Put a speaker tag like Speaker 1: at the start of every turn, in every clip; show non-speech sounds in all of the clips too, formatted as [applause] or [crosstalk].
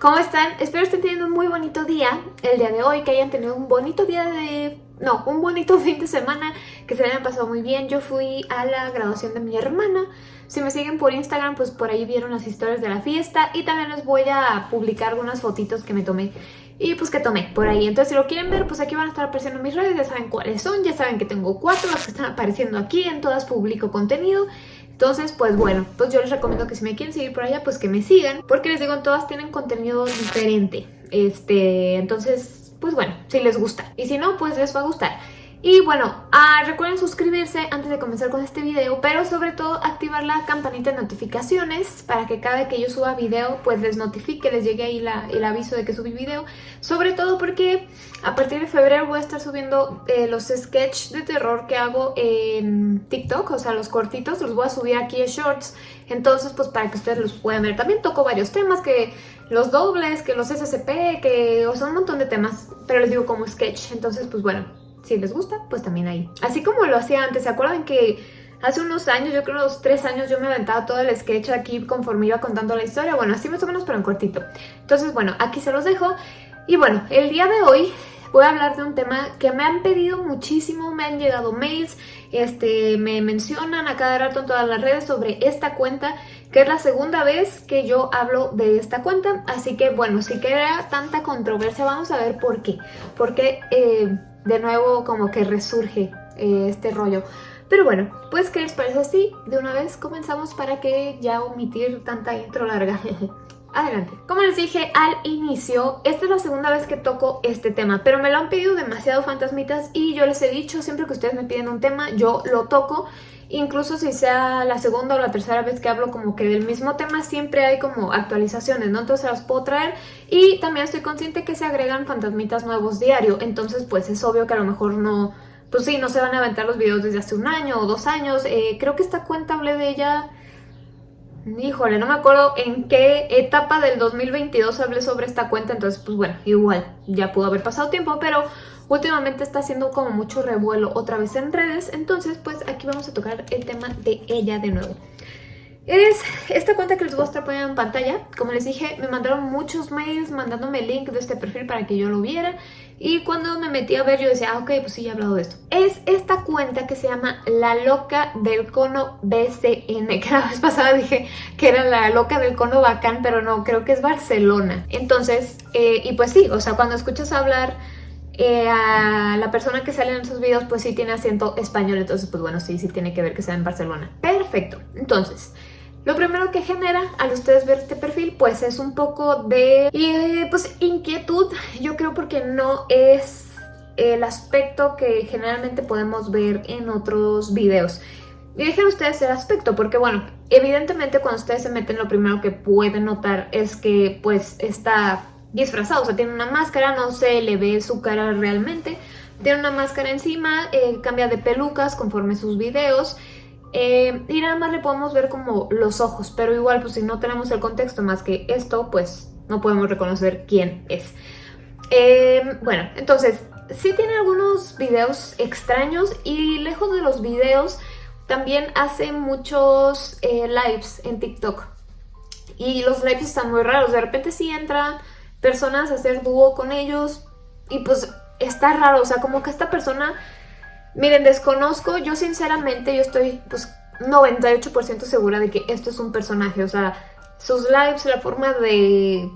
Speaker 1: ¿cómo están? Espero estén teniendo un muy bonito día el día de hoy, que hayan tenido un bonito día de... no, un bonito [laughs] fin de semana, que se hayan pasado muy bien. Yo fui a la graduación de mi hermana, si me siguen por Instagram, pues por ahí vieron las historias de la fiesta y también les voy a publicar algunas fotitos que me tomé y pues que tomé por ahí. Entonces si lo quieren ver, pues aquí van a estar apareciendo mis redes, ya saben cuáles son, ya saben que tengo cuatro, las que están apareciendo aquí, en todas publico contenido. Entonces, pues bueno, pues yo les recomiendo que si me quieren seguir por allá, pues que me sigan, porque les digo, todas tienen contenido diferente. Este, entonces, pues bueno, si les gusta. Y si no, pues les va a gustar. Y bueno, ah, recuerden suscribirse antes de comenzar con este video, pero sobre todo activar la campanita de notificaciones para que cada vez que yo suba video pues les notifique, les llegue ahí el aviso de que subí video. Sobre todo porque a partir de febrero voy a estar subiendo eh, los sketches de terror que hago en TikTok, o sea los cortitos, los voy a subir aquí en Shorts. Entonces pues para que ustedes los puedan ver. También toco varios temas que los dobles, que los SCP, que o sea un montón de temas, pero les digo como sketch. Entonces pues bueno si les gusta, pues también ahí. Así como lo hacía antes, ¿se acuerdan que hace unos años, yo creo unos tres años, yo me aventaba todo el sketch aquí conforme iba contando la historia? Bueno, así más o menos, pero en cortito. Entonces, bueno, aquí se los dejo. Y bueno, el día de hoy voy a hablar de un tema que me han pedido muchísimo, me han llegado mails, este, me mencionan a cada rato en todas las redes sobre esta cuenta, que es la segunda vez que yo hablo de esta cuenta, así que bueno, si queda tanta controversia, vamos a ver por qué, porque eh, de nuevo como que resurge eh, este rollo. Pero bueno, pues ¿qué les parece así? De una vez comenzamos para que ya omitir tanta intro larga. [laughs] Adelante. Como les dije al inicio, esta es la segunda vez que toco este tema, pero me lo han pedido demasiado fantasmitas y yo les he dicho, siempre que ustedes me piden un tema, yo lo toco. Incluso si sea la segunda o la tercera vez que hablo como que del mismo tema, siempre hay como actualizaciones, ¿no? Entonces las puedo traer y también estoy consciente que se agregan fantasmitas nuevos diario, entonces pues es obvio que a lo mejor no... Pues sí, no se van a aventar los videos desde hace un año o dos años. Eh, creo que esta cuenta hablé de ella Híjole, no me acuerdo en qué etapa del 2022 hablé sobre esta cuenta, entonces pues bueno, igual ya pudo haber pasado tiempo, pero últimamente está haciendo como mucho revuelo otra vez en redes, entonces pues aquí vamos a tocar el tema de ella de nuevo. Es esta cuenta que les voy a estar poniendo en pantalla. Como les dije, me mandaron muchos mails mandándome el link de este perfil para que yo lo viera. Y cuando me metí a ver yo decía, ah, ok, pues sí, he hablado de esto. Es esta cuenta que se llama La Loca del Cono BCN. Que la vez pasada dije que era La Loca del Cono Bacán, pero no, creo que es Barcelona. Entonces, eh, y pues sí, o sea, cuando escuchas hablar... Eh, a la persona que sale en esos videos pues sí tiene acento español, entonces pues bueno, sí, sí tiene que ver que sea en Barcelona. Perfecto, entonces lo primero que genera al ustedes ver este perfil pues es un poco de eh, pues inquietud, yo creo porque no es el aspecto que generalmente podemos ver en otros videos. Y dejen ustedes el aspecto porque bueno, evidentemente cuando ustedes se meten lo primero que pueden notar es que pues está disfrazado, o sea tiene una máscara, no se le ve su cara realmente, tiene una máscara encima, eh, cambia de pelucas conforme sus videos eh, y nada más le podemos ver como los ojos, pero igual pues si no tenemos el contexto más que esto, pues no podemos reconocer quién es. Eh, bueno, entonces, sí tiene algunos videos extraños y lejos de los videos también hace muchos lives en TikTok. Y los lives están muy raros, de repente sí entran personas hacer dúo con ellos. Y pues está raro, o sea, como que esta persona Miren, desconozco, yo sinceramente yo estoy pues 98% segura de que esto es un personaje, o sea, sus lives, la forma de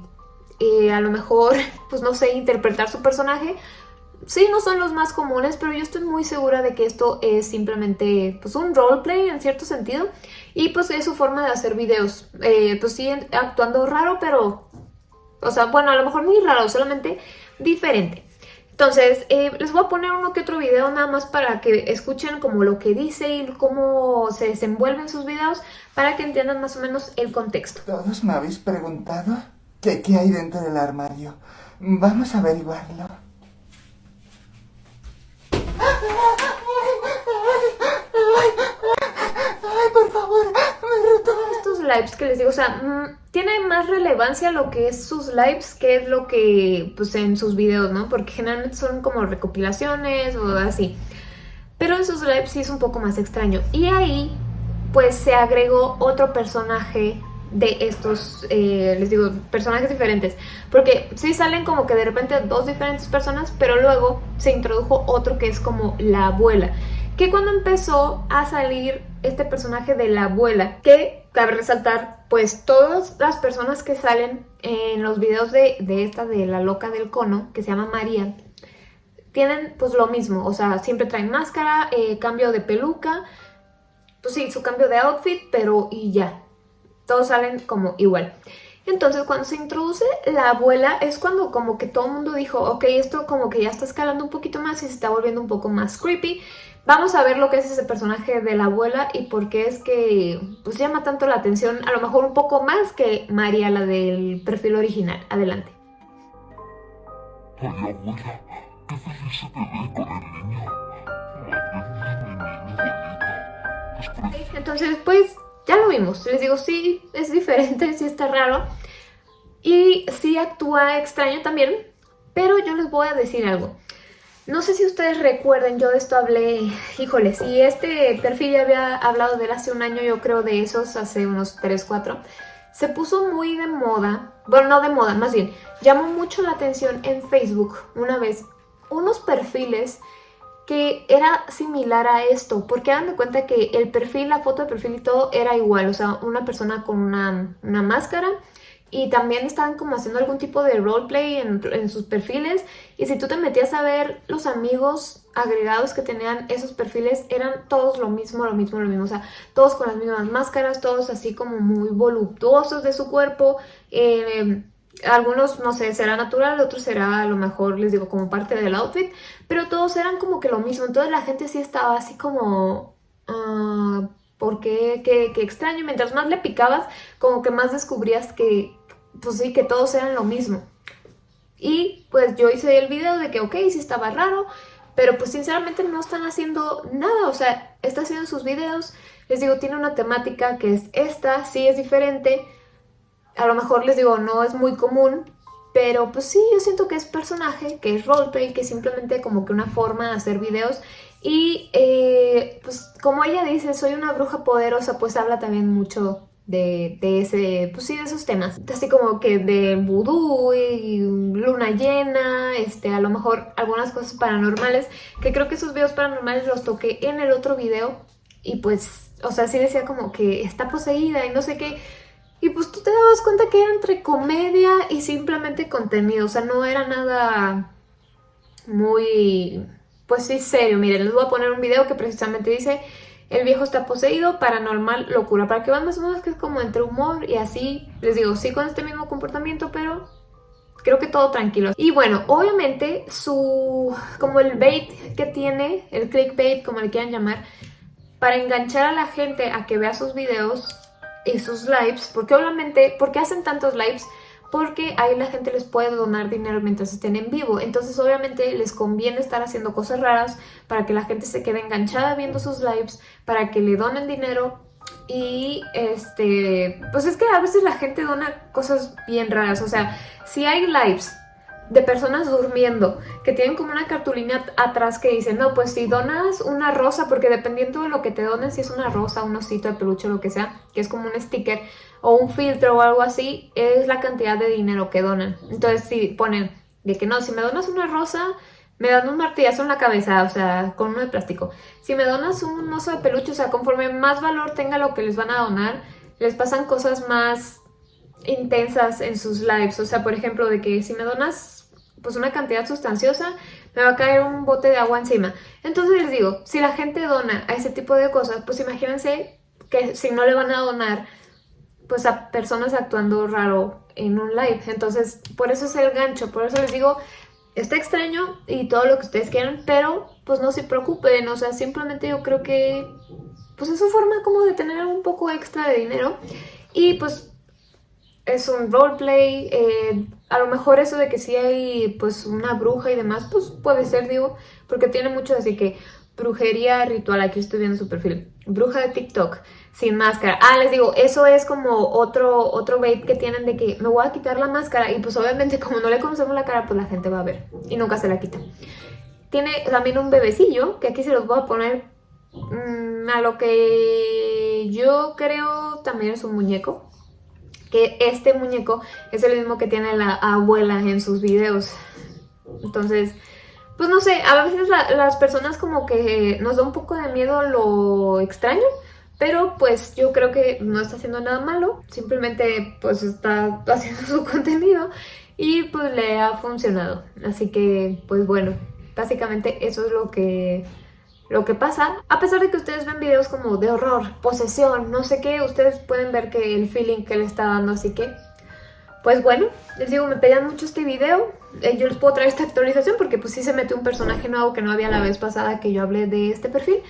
Speaker 1: eh, a lo mejor, [laughs] pues no sé, interpretar su personaje, sí no son los más comunes, pero yo estoy muy segura de que esto es simplemente pues un roleplay en cierto sentido. Y pues es su forma de hacer videos, eh, pues sí actuando raro, pero, o sea, bueno, a lo mejor muy raro, solamente diferente. Entonces, eh, les voy a poner uno que otro video nada más para que escuchen como lo que dice y cómo se desenvuelven sus videos para que entiendan más o menos el contexto.
Speaker 2: Todos me habéis preguntado qué hay dentro del armario. Vamos a averiguarlo. Ay, por favor, me
Speaker 1: Estos lives que les digo, o sea, mm, tiene más relevancia lo que es sus lives que es lo que, pues, en sus videos, ¿no? Porque generalmente son como recopilaciones o así. Pero en sus lives sí es un poco más extraño. Y ahí, pues, se agregó otro personaje de estos, eh, les digo, personajes diferentes. Porque sí salen como que de repente dos diferentes personas, pero luego se introdujo otro que es como la abuela. Que cuando empezó a salir este personaje de la abuela, que cabe resaltar, pues todas las personas que salen en los videos de, de esta, de la loca del cono, que se llama María, tienen pues lo mismo, o sea, siempre traen máscara, eh, cambio de peluca, pues sí, su cambio de outfit, pero y ya, todos salen como igual. Entonces cuando se introduce la abuela es cuando como que todo el mundo dijo, ok, esto como que ya está escalando un poquito más y se está volviendo un poco más creepy. Vamos a ver lo que es ese personaje de la abuela y por qué es que pues llama tanto la atención, a lo mejor un poco más que María, la del perfil original. Adelante.
Speaker 3: Ay, abuela, qué feliz se te ve con el niño. mi niño bonito.
Speaker 1: Entonces, pues, ya lo vimos. Les digo, sí, es diferente, sí está raro. Y sí actúa extraño también. Pero yo les voy a decir algo. No sé si ustedes recuerden, yo de esto hablé, híjole, si este perfil ya había hablado de él hace un año, yo creo de esos, hace unos 3, 4, se puso muy de moda, bueno, no de moda, más bien, llamó mucho la atención en Facebook una vez unos perfiles que era similar a esto, porque dan de cuenta que el perfil, la foto de perfil y todo era igual, o sea, una persona con una, una máscara y también estaban como haciendo algún tipo de roleplay en, sus perfiles y si tú te metías a ver los amigos agregados que tenían esos perfiles eran todos lo mismo, lo mismo, lo mismo, o sea, todos con las mismas máscaras, todos así como muy voluptuosos de su cuerpo, eh, algunos, no sé, será natural, otros será a lo mejor, les digo, como parte del outfit, pero todos eran como que lo mismo, entonces la gente sí estaba así como... Uh, ¿Por qué? qué? Qué extraño, mientras más le picabas, como que más descubrías que, pues sí, que todos eran lo mismo. Y pues yo hice el video de que ok, sí estaba raro, pero pues sinceramente no están haciendo nada, o sea, está haciendo sus videos, les digo, tiene una temática que es esta, sí es diferente, a lo mejor les digo, no es muy común, pero pues sí, yo siento que es personaje, que es roleplay, que es simplemente como que una forma de hacer videos. Y eh, pues como ella dice, soy una bruja poderosa, pues habla también mucho de, ese, pues sí, de esos temas. Así como que de vudú y luna llena, este, a lo mejor algunas cosas paranormales, que creo que esos videos paranormales los toqué en el otro video y pues, o sea, sí decía como que está poseída y no sé qué. Y pues tú te dabas cuenta que era entre comedia y simplemente contenido, o sea, no era nada muy, pues sí, serio. Miren, les voy a poner un video que precisamente dice el viejo está poseído, paranormal, locura, para que vean más o menos que es como entre humor y así, les digo, sí con este mismo comportamiento, pero creo que todo tranquilo. Y bueno, obviamente su, como el bait que tiene, el clickbait, como le quieran llamar, para enganchar a la gente a que vea sus videos y sus lives, porque obviamente, ¿por qué hacen tantos lives? Porque ahí la gente les puede donar dinero mientras estén en vivo. Entonces obviamente les conviene estar haciendo cosas raras para que la gente se quede enganchada viendo sus lives, para que le donen dinero y este, pues es que a veces la gente dona cosas bien raras, o sea, si hay lives de personas durmiendo que tienen como una cartulina atrás que dice, no, pues si donas una rosa, porque dependiendo de lo que te donen, si es una rosa, un osito de peluche, lo que sea, que es como un sticker o un filtro o algo así, es la cantidad de dinero que donan. Entonces si ponen de que no, si me donas una rosa, me dan un martillazo en la cabeza, o sea, con uno de plástico. Si me donas un oso de peluche, o sea, conforme más valor tenga lo que les van a donar, les pasan cosas más intensas en sus lives. O sea, por ejemplo, de que si me donas pues una cantidad sustanciosa, me va a caer un bote de agua encima. Entonces les digo, si la gente dona a ese tipo de cosas, pues imagínense que si no le van a donar pues a personas actuando raro en un live. Entonces, por eso es el gancho, por eso les digo, está extraño y todo lo que ustedes quieran, pero pues no se preocupen, o sea, simplemente yo creo que pues es su forma como de tener un poco extra de dinero y pues es un roleplay, eh, a lo mejor eso de que si hay pues una bruja y demás, pues puede ser, digo, porque tiene mucho así que brujería ritual, aquí estoy viendo su perfil, bruja de TikTok, sin máscara. Ah, les digo, eso es como otro, otro bait que tienen de que me voy a quitar la máscara y pues obviamente [laughs] como no le conocemos la cara, pues la gente va a ver y nunca se la quita. Tiene también un bebecillo, que aquí se los voy a poner mm, a lo que yo creo también es un muñeco que este muñeco es el mismo que tiene la abuela en sus videos. Entonces, pues no sé, a veces las personas como que nos da un poco de miedo lo extraño, pero pues yo creo que no está haciendo nada malo, simplemente pues está [laughs] haciendo su contenido y pues le ha funcionado. Así que pues bueno, básicamente eso es lo que lo que pasa, a pesar de que ustedes ven videos como de horror, posesión, no sé qué, ustedes pueden ver que el feeling que le está dando, así que... Pues bueno, les digo, me pedían mucho este video, eh, yo les puedo traer esta actualización porque pues sí se metió un personaje nuevo que no había la vez pasada que yo hablé de este perfil,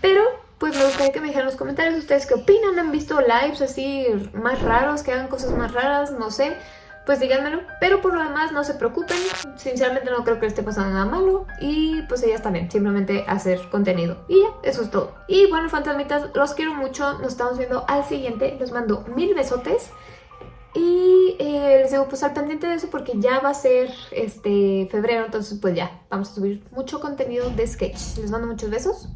Speaker 1: pero pues me gustaría que me dijeran en los comentarios ustedes qué opinan, han visto lives así más raros, que hagan cosas más raras, no sé, pues díganmelo. Pero por lo demás no se preocupen, sinceramente no creo que le esté pasando nada malo. Y pues ellas también, simplemente hacer contenido. Y ya, eso es todo. Y bueno, fantasmitas, los quiero mucho, nos estamos viendo al siguiente, les mando mil besotes. Y eh, les digo, pues al pendiente de eso porque ya va a ser este febrero, entonces pues ya, vamos a subir mucho contenido de sketch. Les mando muchos besos.